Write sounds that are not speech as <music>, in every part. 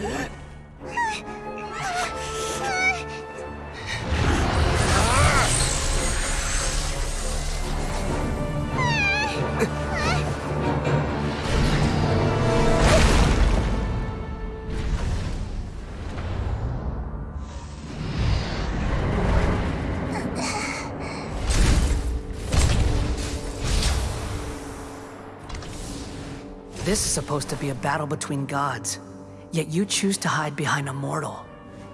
What? This is supposed to be a battle between gods, yet you choose to hide behind a mortal.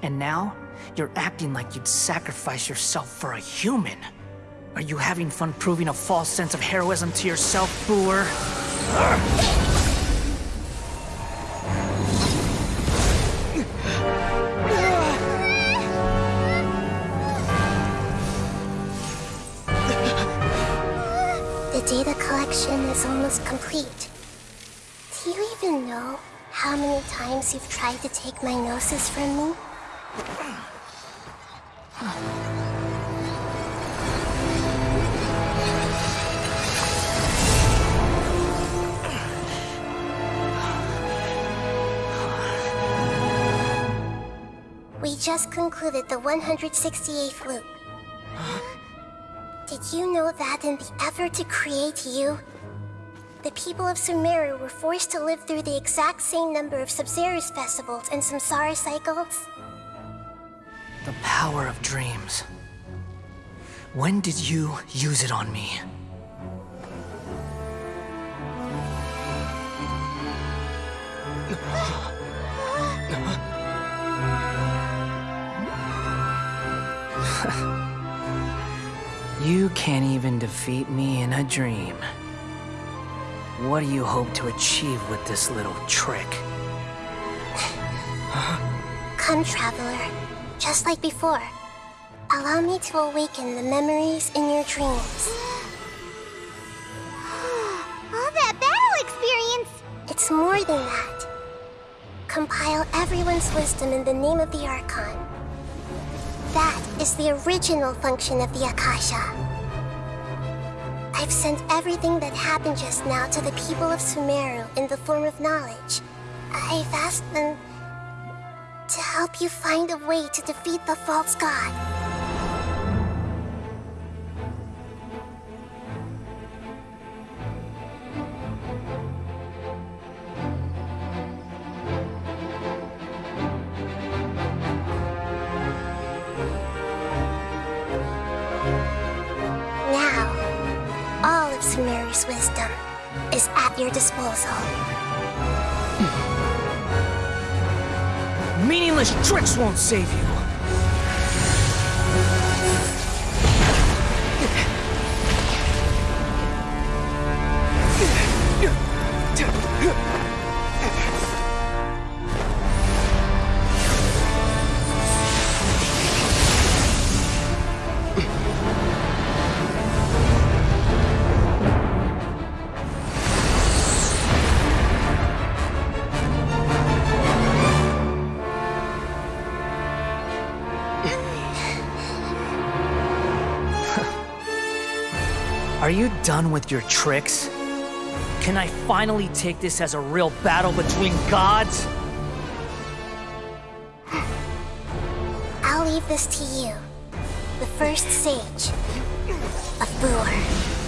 And now, you're acting like you'd sacrifice yourself for a human. Are you having fun proving a false sense of heroism to yourself, Buer? The data collection is almost complete. Do you even know how many times you've tried to take my gnosis from me? We just concluded the 168th loop. Did you know that in the effort to create you, the people of Sumeru were forced to live through the exact same number of Sabzeruz festivals and Samsara cycles? The power of dreams. When did you use it on me? <gasps> you can't even defeat me in a dream. What do you hope to achieve with this little trick? Come, Traveler. Just like before. Allow me to awaken the memories in your dreams. <gasps> All that battle experience! It's more than that. Compile everyone's wisdom in the name of the Archon. That is the original function of the Akasha. I've sent everything that happened just now to the people of Sumeru in the form of knowledge. I've asked them to help you find a way to defeat the false god. Wisdom is at your disposal. Meaningless tricks won't save you. Are you done with your tricks? Can I finally take this as a real battle between gods? <gasps> I'll leave this to you, the first sage of Buer.